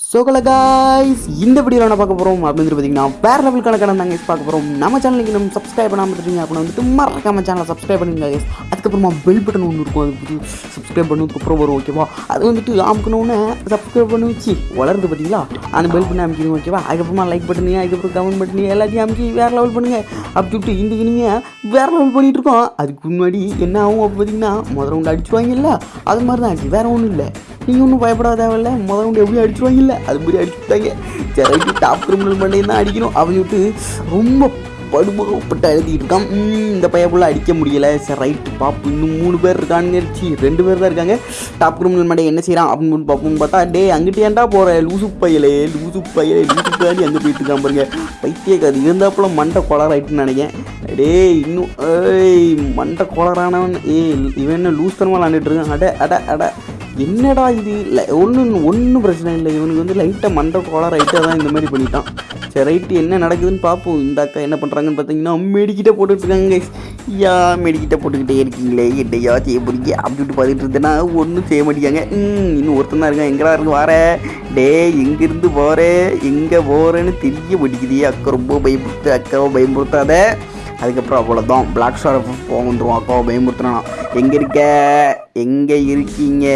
சோகல guys இந்த வீடியோவில் என்ன பார்க்க போகிறோம் அப்படின்னு பார்த்தீங்கன்னா வேறு லெவல் கணக்கான தாங்க பார்க்க போகிறோம் நம்ம சேனலுக்கு நம்ம சப்ஸ்கிரைப் பண்ணாமல் இருக்கீங்க அப்படின்னு வந்துட்டு மறக்காம சேனலை சப்ஸ்கிரைப் பண்ணுங்க கைஸ் அதுக்கப்புறமா பெல் பட்டன் ஒன்று இருக்கும். அது சப்ஸ்கிரைப் பண்ணதுக்கப்புறம் வரும் ஓகேவா அது வந்துட்டு அமுக்கணுன்னு சப்ஸ்கிரைப் பண்ணி வச்சு வளர்ந்து பார்த்தீங்களா? அந்த பெல் பட்டன் அமைக்கணும் ஓகேவா அதுக்கப்புறமா லைக் பண்ணுங்க அதுக்கப்புறம் கமெண்ட் பண்ணி எல்லாத்தையும் அமைக்கி வேறு லெவல் பண்ணுங்க. அப்படி சொல்லிட்டு இந்த இனிமே வேறு லெவல் பண்ணிட்டு இருக்கோம். அதுக்கு முன்னாடி என்ன ஆகும் அப்போ பார்த்தீங்கன்னா முதல் ரவுண்டு அடிச்சுவாங்கல்ல அது மாதிரி தான் ஆச்சு வேறு ஒன்றும் இல்லை. நீ ஒன்றும் பயப்படாத தேவையில்ல. முதல் கொண்டு எப்படி அடிச்சுவாங்க இல்லை அது மாதிரி அடிச்சுட்டாங்க சரி ரைட்டு டாப் கிரிமினல் பண்ணையும் தான் அடிக்கணும். அவங்க விட்டு ரொம்ப படுமுகப்பட்டு எழுதிட்டு இருக்கான். இந்த இந்த பையப்புள்ள அடிக்க முடியலை. சரி ரைட்டு பாப்பு இன்னும் மூணு பேர் இருக்கான்னு சி ரெண்டு பேர் தான் இருக்காங்க. டாப் கிரிமினல் மண்டே என்ன செய்கிறான் அப்படின்னு பார்ப்போம்னு பார்த்தா டே அங்கிட்டு ஏன்டா போகிற லூசு பையலே லூசு பையலே லூசு பையலி அங்கே போயிட்டு இருக்கான் பாருங்க. பைத்தியக்காது இருந்தாப்புல மண்டை கொளராயிட்டுன்னு நினைக்கிறேன். டேய் இன்னும் ஏய் மண்டை கொளரானவன் ஏய் இவன் என்ன லூஸ் தரமாக விளாண்டுட்டு இருக்கான். அட அட அட. என்னடா இது? ஒன்றும் ஒன்றும் பிரச்சனை இல்லை. இவனுக்கு வந்து லைட்டாக மண்டை கோலா ரைட்டாக தான் இந்த மாதிரி பண்ணிட்டான். சரி ரைட்டு என்ன நடக்குதுன்னு பார்ப்போம். இந்த அக்கா என்ன பண்ணுறாங்கன்னு பார்த்தீங்கன்னா மெடிக்கிட்ட போட்டுட்ருக்காங்க யா மெடிக்கிட்ட போட்டுக்கிட்டே இருக்கீங்களே என்னையா செய்ய போறீங்க? அப்படின்ட்டு பார்த்துட்டு இருந்தேன்னா ஒன்றும் செய்ய மாட்டேங்க ம் இன்னும் ஒருத்தன் தான் இருக்கான். எங்கடா இருக்கு வார டே எங்கேருந்து போகிற எங்கே போகிறேன்னு தெரிய மாட்டேங்குது. அக்கா ரொம்ப பயப்படுத்து அக்காவை பயன்படுத்தாத அதுக்கப்புறம் அவ்வளோதான் பிளாக் ஸ்டார் போக வந்துடுவோம் அக்காவை பயமுறுத்தினா எங்கே இருக்க? எங்கே இருக்கீங்க?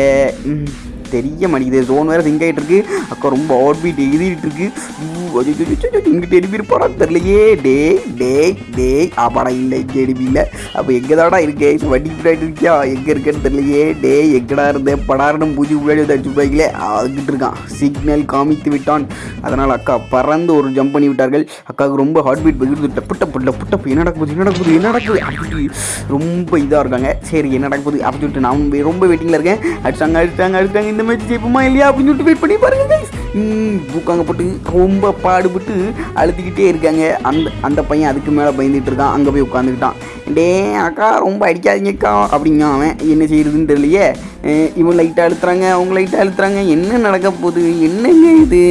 தெரிய மாட்டேங்குது. ஜோன் வேறு சிங்க் ஆகிட்டு இருக்கு அக்கா ரொம்ப அவுட் பீட் எழுதிட்டு இருக்கு இங்கிட்ட எடிபி இருப்பாரா தெரியலையே. டே டே டே ஆப்பாடா இல்லை இங்கே எடிபி இல்லை அப்போ எங்கே தாடா இருக்கே வண்டி பின்னாடி இருக்கியா? எங்கே இருக்கேன்னு தெரியலையே. டே எங்கடா இருந்தேன் படாரணும் பூஜை முன்னாடி வந்து அடிச்சு போய்களே அதுக்கிட்டு இருக்கான். சிக்னல் காமித்து விட்டான். அதனால் அக்கா பறந்து ஒரு ஜம்ப் பண்ணி விட்டார்கள். அக்காவுக்கு ரொம்ப ஹார்ட் பீட் போயிட்டு டப்பு டப்பு டப்பு டப்பு. என்ன நடக்குது என்ன நடக்குது என்ன நடக்குது அப்படி ரொம்ப இதாக இருக்காங்க. சரி என்ன நடக்குது அப்படின்னு சொல்லிட்டு நான் ரொம்ப வெயிட்டிங்கில் இருக்கேன். அடிச்சாங்க அடிச்சாங்க அடிச்சாங்க Nah, maju jadi pemain lihat aku nyuruh duit penibar guys. ம், போட்டு ரொம்ப பாடுபட்டு அழுதுகிட்டே இருக்காங்க. அந்த அந்த பையன் அதுக்கு மேலே பயந்துகிட்டு இருக்கான். அங்கே போய் உட்காந்துக்கிட்டான். டே அக்கா ரொம்ப அடிக்காதீங்கக்கா அப்படிங்க அவன். என்ன செய்யறதுன்னு தெரியலையே. இவன் லைட்டாக அழுத்துறாங்க அவங்க லைட்டாக அழுத்துறாங்க. என்ன நடக்க போகுது? என்னங்க இது?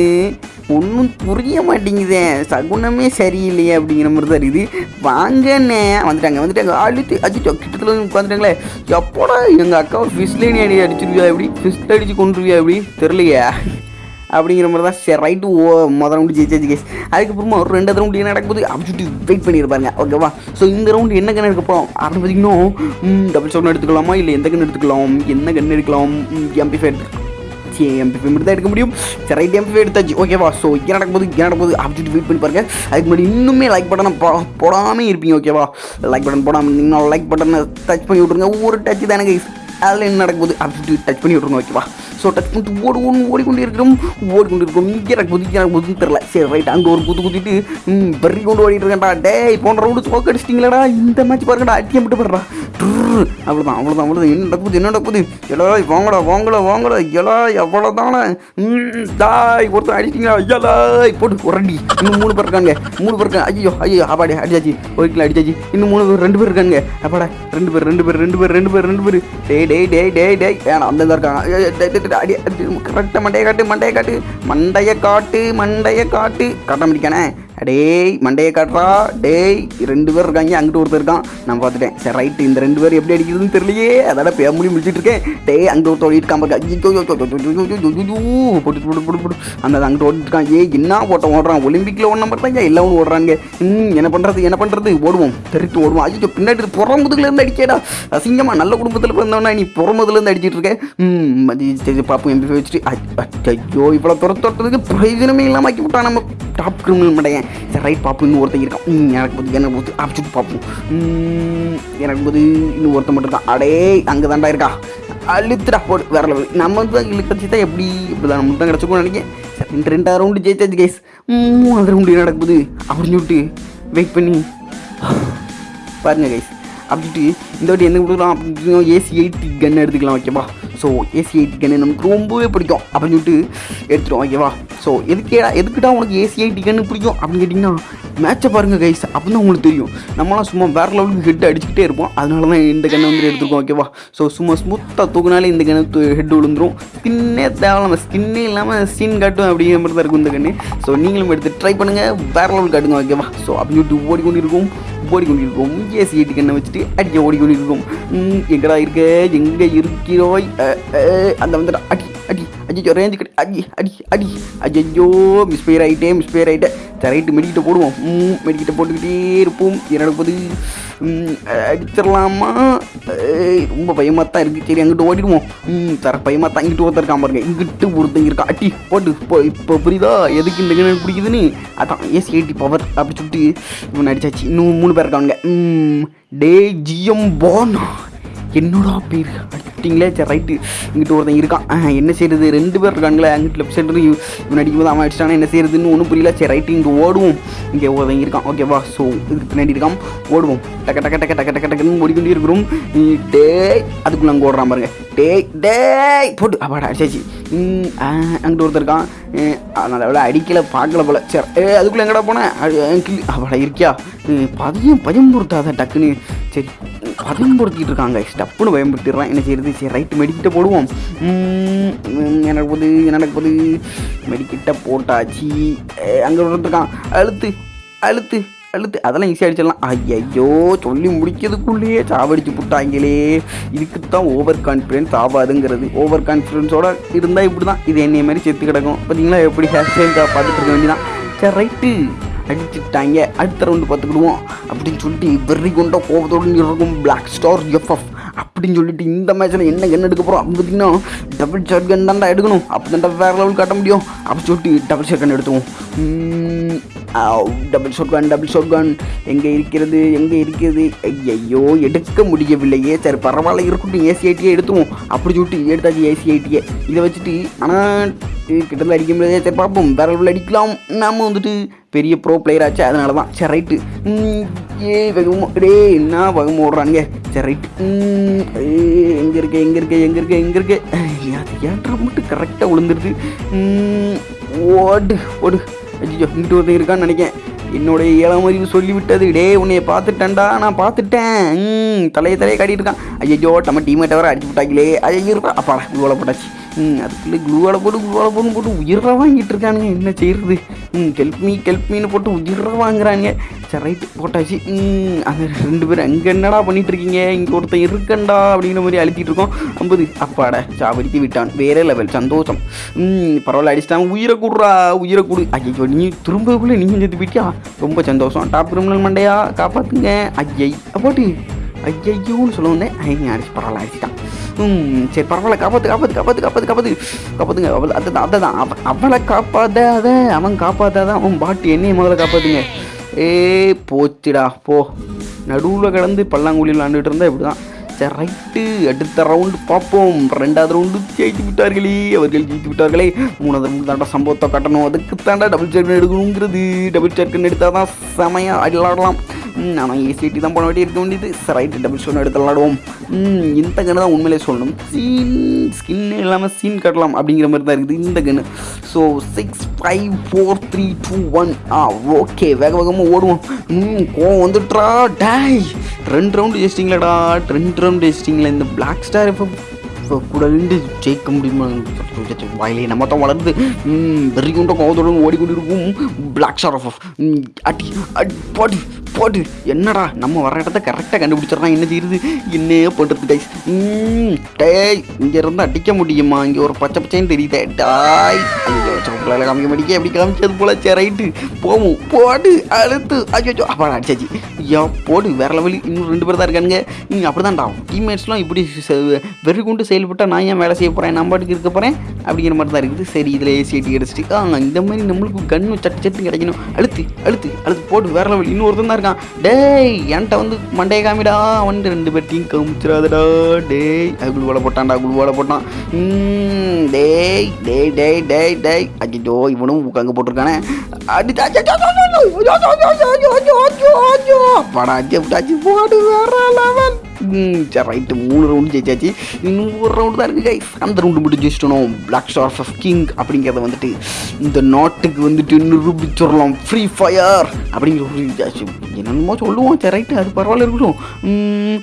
ஒன்றும் புரிய மாட்டேங்குதே. சகுனமே சரியில்லையே அப்படிங்கிற மாதிரி தான் இருக்குது. வாங்கண்ணே வந்துட்டாங்க வந்துட்டாங்க. அழுத்து அடிச்சு கிட்டத்தில் வந்து உட்காந்துட்டாங்களே. எப்போடா எங்கள் அக்காவை ஒரு ஃபிஷ்லேனி அடி அடிச்சிருவியா எப்படி ஃபிஷ் அடித்து கொண்டுருவியா எப்படி தெரியலையே. அப்படிங்கிற மாதிரி தான் சரி ரைட்டு ஓ மொதல் ரவுண்டு ஜெயிச்சாச்சு கேஸ் அதுக்கப்புறமா ஒரு ரெண்டு ரவுண்டு என்ன நடக்கும்போது அப்படி சொல்லிட்டு வெயிட் பண்ணியிருப்பாங்க ஓகேவா ஸோ இந்த ரவுண்டு என்ன கண்ணு எடுக்க போகிறோம் அப்படின்னு பார்த்தீங்கன்னா டபுள் சவுண்ட் எடுத்துக்கலாமா? இல்லை எந்த கண்ணு எடுத்துக்கலாம்? என்ன கண்ணு எடுக்கலாம்? எம்பி ஃபைவ் எம்பிஃபை மட்டும் தான் எடுக்க முடியும். சரி ரைட் எம்பி எடுத்தாச்சு. ஓகேவா ஸோ இங்கே நடக்கும்போது இங்கே நடக்கும்போது அப்படி வெயிட் பண்ணி பாருங்க. அதுக்கு முன்னாடி இன்னுமே லைக் பட்டனை போடாமல் இருப்பீங்க ஓகேவா லைக் பட்டன் போடாமல் இருந்தீங்கன்னா லைக் பட்டனை டச் பண்ணி விட்ருங்க ஒரு டச் தான் எனக்கு அதில் என்ன நடக்குது அப்படி டச் பண்ணி விட்ருங்க ஓகேவா ஸோ டச் பண்ணிட்டு ஓடி ஓடி ஓடிக்கொண்டே இருக்கிறோம். ஓடிக்கொண்டு இருக்கோம் இங்கே நடக்கும்போது எனக்கு புதுன்னு தெரில சரி ரைட் அங்கே ஒரு குத்து குத்திட்டு ம் பறி கொண்டு ஓடிட்டு இருக்கேன்டா. டே போன ரவுண்டு தோக்க அடிச்சிட்டிங்களடா. இந்த மேட்ச் பாருங்கடா அட்டியம் விட்டு போடுறா அவ்வளோதான் அவ்வளோதான் அவ்வளோதான் என்ன நடக்குது என்ன நடக்குது எலா வாங்கடா வாங்கடா வாங்கடா. எலா அவ்வளோதானே தாய் ஒருத்தன் அடிச்சிங்களா எலாய் போட்டு உரண்டி. இன்னும் மூணு பேர் இருக்காங்க. மூணு பேர் இருக்காங்க. ஐயோ ஐயோ அப்பாடி அடிச்சாச்சு. ஒரு கிலோ அடிச்சாச்சு. இன்னும் மூணு பேர் ரெண்டு பேர் இருக்காங்க. அப்பாடா ரெண்டு பேர் ரெண்டு பேர் ரெண்டு பேர் ரெண்டு பேர் ரெண்டு பேர். டே டேய் டேய் டே டே வேணாம் அந்த இருக்காங்க? அடி கரெக்டாக மண்டையை காட்டு மண்டையை காட்டு. மண்டையை காட்டு மண்டையை காட்டு. காட்ட முடிக்கானே டேய் மண்டையை காட்டுறா டேய் ரெண்டு பேர் இருக்காங்க அங்கிட்டு ஒருத்தர் இருக்கான் நான் பார்த்துட்டேன் சார் ரைட்டு இந்த ரெண்டு பேர் எப்படி அடிக்கிறதுன்னு தெரியலையே அதோட பே முடி முடிச்சுட்டு இருக்கேன் டேய் அங்கே ஒருத்தர் ஓடிட்டு இருக்கான் போட்டு போட்டு போட்டு போட்டு அந்த அங்கிட்டு ஓடிட்டு இருக்கான் ஏய் என்ன ஓட்டம் ஓடுறான் ஒலிம்பிக்கில் ஒன்று நம்பர் தான் எல்லாம் ஓடுறாங்க ம் என்ன பண்ணுறது என்ன பண்ணுறது ஓடுவோம் தெரித்து ஓடுவோம் ஐயோ பின்னாடி புறமுதுலேருந்து அடிக்கடா அசிங்கமா நல்ல குடும்பத்தில் பிறந்தவனா நீ புறமுதுலேருந்து அடிச்சிட்டு இருக்கேன் ம் பார்ப்போம் எம்பி வச்சுட்டு ஐயோ இவ்வளோ துரத்து துரத்துறதுக்கு பிரயோஜனமே இல்லாமல் ஆக்கி விட்டான் நம்ம டாப் கிரிமினல் மடையன் சரி ரைட் பாப்புன்னு ஒருத்தன் இருக்கான். ம் எனக்கு போது எனக்கு போது ஆப்பிச்சுட்டு பார்ப்போம் ம், எனக்கு போது இன்னும் ஒருத்தன் மட்டும் இருக்கான். அடே அங்கே தாண்டா இருக்கா. அழுத்துடா போடு. வேற லெவல் நம்ம தான் இழுக்கச்சு தான் எப்படி? இப்படி தான் நம்மளுக்கு தான் கிடச்சிக்கோன்னு நினைக்கிறேன். சரி ரெண்டு ரெண்டாவது ரவுண்டு ஜெயிச்சாச்சு கேஸ் மூணாவது ரவுண்டு என்ன நடக்குது. அப்படின்னு சொல்லிட்டு வெயிட் பண்ணி. பாருங்க கைஸ் அப்படின்ட்டு இந்த வாட்டி என்ன கொடுக்கலாம்? அப்படின்னு ஏசி எயிட்டி கன் எடுத்துக்கலாம் ஓகேவா ஸோ ஏசி எயிட்டி கன் நமக்கு ரொம்பவே பிடிக்கும். அப்படின்னு சொல்லிட்டு எடுத்துடும் ஓகேவா ஸோ எதுக்கேடா எதுக்குடா உனக்கு ஏசி டிகன்னு பிடிக்கும்? அப்படின்னு கேட்டிங்கன்னா மேட்சை பாருங்கள் கைஸ் அப்போ தான் உங்களுக்கு தெரியும். நம்மளாம் சும்மா வேறு லெவலுக்கு ஹெட் அடிச்சுக்கிட்டே இருப்போம். அதனால தான் இந்த கண்ணை வந்து எடுத்துருக்கோம் ஓகேவா ஸோ சும்மா ஸ்மூத்தாக தூக்குனாலே இந்த கண்ணு ஹெட் விழுந்துரும். ஸ்கின்னே தேவை ஸ்கின்னே இல்லாமல் ஸ்கின் காட்டும் அப்படிங்கிற மாதிரி தான் இருக்கும் இந்த கண்ணு. ஸோ நீங்களும் எடுத்து ட்ரை பண்ணுங்கள் வேறு லெவல் காட்டுங்க ஓகேவா ஸோ அப்படின்னு சொல்லிட்டு ஓடிக்கொண்டிருக்கும். ஓடிக்கொண்டிருக்கோம். ஏசி எயிட்டு கண்ணை வச்சுட்டு அடிக்க ஓடிக்கொண்டிருக்கோம். எங்கடா இருக்க? எங்கே இருக்கிறோய்? அந்த வந்துடா அடி அடி ரேஞ்சு கடி அடி அடி அடி ஐயோ மிஸ் பேர் ஆகிட்டே மிஸ் பேர் ஆகிட்டேன் சரி ரைட்டு மெடிக்கிட்ட போடுவோம். ம் மெடிக்கிட்ட போட்டுக்கிட்டே இருப்போம். என்னோட போது அடிச்சிடலாமா? ரொம்ப பயமாக தான் இருக்குது சரி அங்கிட்டு ஓடிடுவோம். ம் தர பயமாக தான் இங்கிட்டு ஒருத்தருக்காம பாருங்க. இங்கிட்டு ஒருத்தங்க இருக்கா. அட்டி போட்டு இப்போ இப்போ புரியுதா? எதுக்கு இந்த கிணறு பிடிக்குதுன்னு? அதான் ஏசி எயிட்டி பவர் அப்படி சொல்லிட்டு இவன் அடிச்சாச்சு. இன்னும் மூணு பேர் இருக்காங்க ம் டே ஜிஎம் போன். என்னடா பேர் அடிச்சிட்டிங்களே சரி ரைட்டு இங்கிட்டு ஒருத்தன் இருக்கான். ஆ, என்ன செய்யறது ரெண்டு பேர் இருக்காங்களே அங்கிட்டு லெஃப்ட் சைடு இவன் அடிக்கும்போது அவன் அடிச்சிட்டானா என்ன செய்யறதுன்னு ஒன்றும் புரியல. சரி ரைட்டு இங்கே ஓடுவோம். இங்கே ஒருத்தன் இருக்கான். ஓகேவா ஸோ இதுக்கு பின்னாடி இருக்கான். ஓடுவோம். டக்க டக்க டக்க டக்க டக்க டக்குன்னு ஓடிக்கொண்டே இருக்கிறோம். டேய் அதுக்குள்ள அங்கே ஓடுறான் பாருங்க. டேய் டேய் போட்டு. அப்பாடா அடிச்சாச்சு அங்கிட்ட ஒருத்தர் இருக்கான். அதனால் விட அடிக்கல பார்க்கல போல. சரி ஏ அதுக்குள்ளே எங்கடா போனேன் கிளி. அப்பாடா இருக்கியா? பதியம் பயம் பொறுத்தாத டக்குன்னு. சரி பதம்படுத்திட்டு இருக்காங்க ஸ்டப்புன்னு பயன்படுத்திடுறான் என்ன செய்யறது? சரி ரைட்டு மெடிக்கிட்ட போடுவோம். எனக்கு போது எனக்கு போது மெடிக்கிட்ட போட்டாச்சு. அங்கே ஒருத்தருக்கான் அழுத்து அழுத்து அழுத்து. அதெல்லாம் ஈஸியாக அடிச்சிடலாம். ஐயையோ சொல்லி முடிக்கிறதுக்குள்ளேயே சாவடிச்சு புட்டாங்களே. இதுக்கு தான் ஓவர் கான்ஃபிடென்ஸ் ஆகாதுங்கிறது ஓவர் கான்ஃபிடென்ஸோட இருந்தால் இப்படி தான் இது என்னைய மாதிரி செத்து கிடக்கும். பார்த்தீங்களா? எப்படி ஹேர் ஸ்டைல் பார்த்துட்டு இருக்க வேண்டியதான் சரி ரைட்டு அடிச்சுட்டாங்க அடுத்த ரவுண்டு பார்த்துக்கிடுவோம். அப்படின்னு சொல்லிட்டு வெறி கொண்ட கோபத்தோடு இருக்கும் பிளாக் ஸ்டார் எஃப்எஃப் அப்படின்னு சொல்லிட்டு இந்த மேட்ச்சில் என்ன என்ன எடுக்க போகிறோம் அப்படின்னு பார்த்தீங்கன்னா டபுள் ஷார்ட் கன் தான்டா எடுக்கணும். அப்போ தான்டா வேறு லெவல் காட்ட முடியும். அப்படி சொல்லிட்டு டபுள் ஷார்ட் கன் எடுத்துவோம். டபுள் ஷாட் கன் டபுள் ஷாட் கன் எங்கே இருக்கிறது எங்கே இருக்கிறது? ஐயோ எடுக்க முடியவில்லையே சரி பரவாயில்ல இருக்கட்டும் ஏசிஐடியே எடுத்துவோம். அப்படி சொல்லிட்டு எடுத்தாச்சு ஏசிஐடியே இதை வச்சுட்டு ஆனால் கிட்டத்தில் அடிக்க முடியாது சரி பார்ப்போம் வேற லெவலில் அடிக்கலாம். நம்ம வந்துட்டு பெரிய ப்ரோ பிளேயர் ஆச்சு அதனால தான் சரி ரைட்டு ஏ வேகமாக டே என்ன வேகமாக ஓடுறானுங்க. சரி ரைட்டு எங்கே இருக்கே எங்கே இருக்கே எங்கே இருக்கே எங்கே இருக்கே. அது ஏன்டா மட்டும் கரெக்டாக விழுந்துருது ம், ஓடு ஓடு. ஐயோ இங்கிட்டு ஒருத்தர் இருக்கான்னு நினைக்கேன். என்னுடைய ஏழாம் அறிவு சொல்லிவிட்டது. டே உன்னைய பார்த்துட்டேன்டா நான் பார்த்துட்டேன். ம் தலையை தலையை காட்டிட்டு இருக்கான். ஐயோ நம்ம டீமேட்டை வர அடிச்சு விட்டாங்களே. ஐயோ இருக்கா அப்பாடா குழுவால போட்டாச்சு. அதுக்குள்ளே குழுவால போட்டு குழுவால போட்டு போட்டு உயிரை வாங்கிட்டு இருக்கானுங்க. என்ன செய்யறது? ம் கெல்ப் மீ கெல்ப் மீன்னு போட்டு உயிரை வாங்குறானுங்க. சரி ரைட்டு போட்டாச்சு. ம் அந்த ரெண்டு பேரும் அங்கே என்னடா பண்ணிட்டு இருக்கீங்க? இங்கே ஒருத்தன் இருக்கண்டா அப்படிங்கிற மாதிரி அழுத்திட்டு இருக்கோம். ஐம்பது அப்பாட சாவடித்து விட்டான். வேற லெவல் சந்தோஷம். ம் பரவாயில்ல அடிச்சிட்டாங்க உயிரை கூடுறா உயிரை கூடு. ஐயோ நீ திரும்பக்குள்ளே நீங்கள் செத்து போயிட்டியா ரொம்ப சந்தோஷம். டாப் கிரிமினல் மண்டையா? காப்பாற்றுங்க ஐயை போட்டு ஐயையோன்னு சொல்ல வந்தேன் ஐயா அடிச்சு பரவாயில்ல அடிச்சிட்டான். ம் சரி பரவாயில்ல காப்பாத்து காப்பாத்து காப்பாத்து காப்பாற்று காப்பாற்று காப்பாற்றுங்க அவள் அதுதான் அதுதான் அவன் அவளை காப்பாற்றாத அவன் காப்பாற்றாதான் அவன் பாட்டு என்னையை முதல்ல காப்பாற்றுங்க ஏ போச்சுடா போ. நடுவில் கிடந்து பல்லாங்குழி விளாண்டுட்டு இருந்தா இப்படி தான் சரி ரைட்டு அடுத்த ரவுண்டு பார்ப்போம். ரெண்டாவது ரவுண்டு ஜெயித்து விட்டார்களே அவர்கள் ஜெயித்து விட்டார்களே. மூணாவது ரவுண்டு தாண்டா சம்பவத்தை கட்டணும். அதுக்கு தாண்டா டபுள் சேர்க்கன் எடுக்கணுங்கிறது. டபுள் சேர்க்கன் எடுத்தால் தான் செமையாக விளாடலாம். ஆனால் ஏசிடி தான் போன வேண்டிய இருக்க வேண்டியது. சரி ரைட்டு டபுள் ஷோன் எடுத்து விளாடுவோம். ம், இந்த கன்று தான் உண்மையிலே சொல்லணும். சீன் ஸ்கின் இல்லாமல் சீன் கட்டலாம் அப்படிங்கிற மாதிரி தான் இருக்குது இந்த கன்று so six five four three two one ah okay வேக வேகமாக ஓடுவோம். ம் கோவம் வந்துட்றா. டாய் ரெண்டு ரவுண்டு ஜெயிச்சிட்டிங்களேடா. ரெண்டு ரவுண்டு ஜெஸ்டிங்கில் இந்த பிளாக் ஸ்டார் இப்போ கூட ஜெயிக்க முடியுமா? வாயிலே நம்ம தான் வளர்ந்து வெறி கொண்ட கோவத்துடன் ஓடிக்கொண்டு இருக்கும் பிளாக் ஸ்டார் ஆஃப் அடி அடி பாடி. போட்டு என்னடா நம்ம வர இடத்த கரெக்டாக கண்டுபிடிச்சிடறான் என்ன செய்யுது என்ன பண்ணுறது டைஸ் டேய் இங்கே இருந்து அடிக்க முடியுமா? இங்கே ஒரு பச்சை பச்சைன்னு தெரியுதே. டாய் ஐயோ சோப்பில் காமிக்க மாட்டேங்க எப்படி காமிச்சது போல? சே ரைட்டு. போவோம். போடு அழுத்து. ஐயோ அப்பா அடிச்சாச்சு. ஐயா போடு வேற லெவல் இன்னும் ரெண்டு பேர் தான் இருக்கானுங்க. ம் அப்படிதான்டா. டீம்மேட்ஸ்லாம் இப்படி செ- வெறி கொண்டு செயல்பட்டால் நான் ஏன் வேலை செய்ய போகிறேன் நம்ம பாட்டுக்கு இருக்க போகிறேன் அப்படிங்கிற மாதிரி தான் இருக்குது. சரி இதில் ஏசிஐடி அடிச்சிட்டு. ஆ இந்த மாதிரி நம்மளுக்கு கண்ணு சட்டு சட்டு கிடைக்கணும். அழுத்து அழுத்து அழுத்து. போட்டு வேற லெவல் இன்னொருத்தன் தான் இருக்கான் டேய் என்கிட்ட வந்து மண்டையை காமிடா அவன்ட்டு ரெண்டு பேர்த்தையும் காமிச்சிடாதடா டேய் குழு வேலை போட்டான்டா குழு வேலை போட்டான் டேய் டேய் டேய் டேய் டேய் அஜிஜோ இவனும் அங்கே போட்டிருக்கானே அடிச்சு போடு வேற லெவல் சரி ரைட்டு மூணு ரவுண்டு ஜெயிச்சாச்சு. இன்னும் ஒரு ரவுண்டு தான் இருக்குது கைஸ் அந்த ரவுண்டு மட்டும் ஜெயிச்சிட்டோம். பிளாக் ஸ்டார் ஆஃப் கிங் அப்படிங்கிறத வந்துட்டு இந்த நாட்டுக்கு வந்துட்டு நிரூபிச்சிடலாம். ஃப்ரீ ஃபயர் அப்படிங்கிற ஒரு இதாச்சு என்னென்னமோ சொல்லுவோம் சரி ரைட்டு அது பரவாயில்ல இருக்கட்டும். ம்,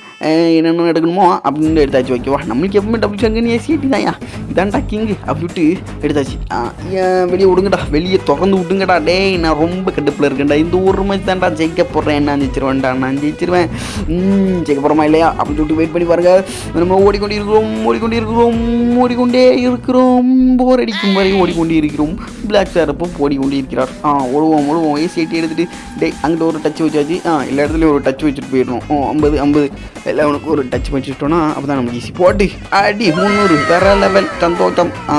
என்னென்ன எடுக்கணுமோ அப்படின்னு எடுத்தாச்சு ஓகேவா நம்மளுக்கு எப்பவுமே டபுள் சங்கன்னு ஏசிடி தான்யா. இதான்டா கிங் அப்படின்ட்டு எடுத்தாச்சு. ஆ, ஏன் வெளியே விடுங்கடா. வெளியே திறந்து விட்டுங்கடா டேய் நான் ரொம்ப கடுப்பில் இருக்கேன்டா. இந்த ஒரு மேட்ச் தான்டா ஜெயிக்க போடுறேன் நான் ஜெயிச்சிருவேன்டா. நான் ஜெயிச்சிருவேன். ம், ஜெயிக்க போகிறோமா இல்லையா? அப்படின்னு சொல்லிட்டு வெயிட் பண்ணி பாருங்க. நம்ம ஓடிக்கொண்டிருக்கிறோம் இருக்கிறோம் ஓடிக்கொண்டே இருக்கிறோம் ஓடிக்கொண்டே இருக்கிறோம். போர் அடிக்கும் வரை ஓடிக்கொண்டே இருக்கிறோம். பிளாக் சார் அப்போ ஓடிக்கொண்டே இருக்கிறார். ஆ ஓடுவோம் ஓடுவோம். ஏசி எடுத்துகிட்டு எடுத்துட்டு டே அங்கிட்ட ஒரு டச் வச்சாச்சு. ஆ எல்லா இடத்துலையும் ஒரு டச் வச்சுட்டு போயிடணும். ஓ ஐம்பது ஐம்பது. எல்லாம் உனக்கு ஒரு டச் வச்சுட்டோன்னா அப்போ தான் நமக்கு ஈஸி போட்டு அடி முந்நூறு. வேற லெவல் சந்தோஷம். ஆ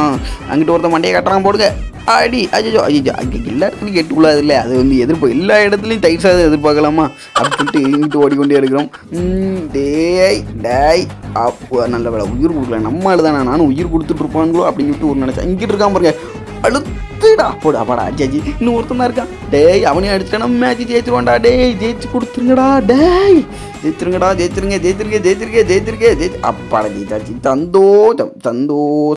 அங்கிட்ட ஒருத்தன் மண்டையை கட்டுறான் போடுங்க. அடி அஜோ அஜிஜோ அங்கே எல்லா இடத்துலையும் கெட்டு உள்ளது இல்லை அது வந்து எதிர்ப்பு. எல்லா இடத்துலையும் தயிர் சாதம் எதிர்பார்க்கலாமா? அப்படின்ட்டு இங்கிட்டு ஓடிக்கொண்டே இருக்கிறோம். டேய் டேய். அப்போ நல்ல வேலை உயிர் கொடுக்கல. நம்ம தானே? நானும் உயிர் கொடுத்துட்டு இருப்பாங்களோ அப்படின்னு சொல்லிட்டு ஒரு நினச்சேன். இங்கிட்டு இருக்கான் பாருங்க. அழுத்துடா. போடா அப்பாடா அஜி இன்னும் ஒருத்தன் தான் இருக்கான். டேய் அவனையும் அடிச்சிட்டா மேட்ச் ஜெயிச்சிருவான்டா டேய் ஜெயிச்சு கொடுத்துருங்கடா. டேய். ஜெயிச்சிருங்கடா ஜெயிச்சிருங்க ஜெயிச்சிருங்க ஜெயிச்சிருங்க ஜெயிச்சிருங்க ஜெயிச்சு அப்பாடா ஜெயிச்சாச்சு. தந்தோஷம் தந்தோஷம்